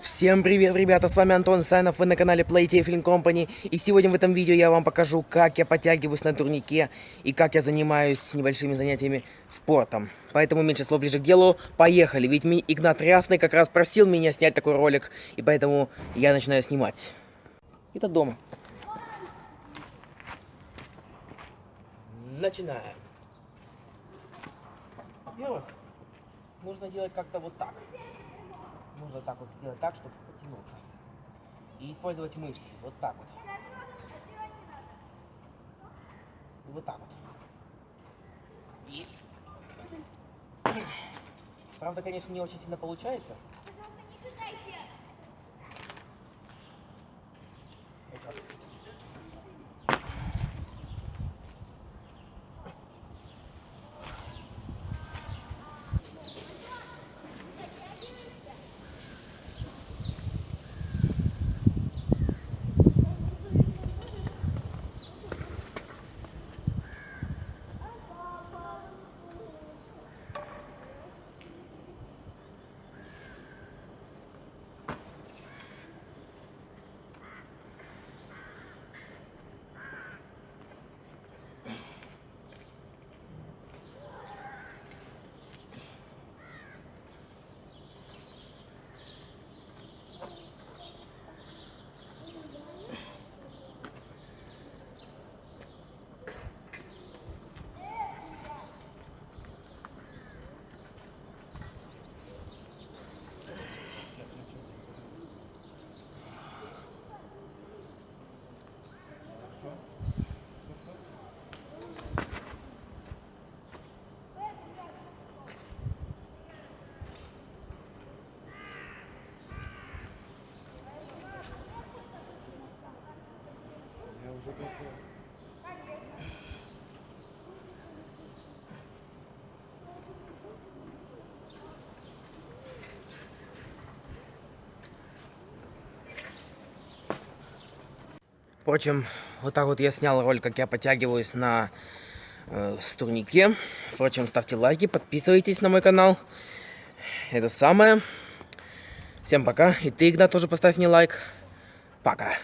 Всем привет, ребята, с вами Антон Сайнов, вы на канале Playtafling Company. И сегодня в этом видео я вам покажу, как я подтягиваюсь на турнике и как я занимаюсь небольшими занятиями спортом. Поэтому меньше слов ближе к делу, поехали. Ведь Игнат Рясный как раз просил меня снять такой ролик, и поэтому я начинаю снимать. Это дома. Начинаем. Во-первых, нужно делать как-то вот так. Нужно так вот сделать так, чтобы потянуться. И использовать мышцы. Вот так вот. И вот так вот. И... Правда, конечно, не очень сильно получается. Впрочем, вот так вот я снял ролик, как я подтягиваюсь на э, турнике. Впрочем, ставьте лайки, подписывайтесь на мой канал. Это самое. Всем пока. И ты, Игнат, тоже поставь мне лайк. Пока.